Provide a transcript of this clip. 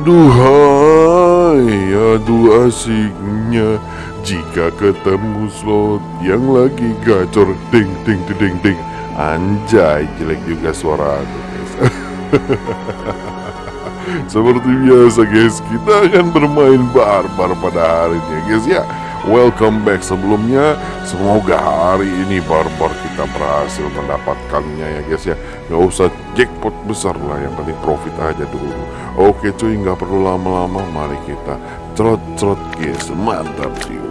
Aduhai, aduh asiknya jika ketemu slot yang lagi gacor ding ding ding ding. Anjay, jelek juga suara aku guys. Seperti biasa guys, kita akan bermain barbar pada hari ini guys ya. Welcome back. Sebelumnya Semoga hari ini barbar kita berhasil mendapatkannya ya guys ya. Gak usah jackpot besar lah yang penting profit aja dulu. Oke cuy nggak perlu lama-lama. Mari kita cerot-cerot guys. Mantap sih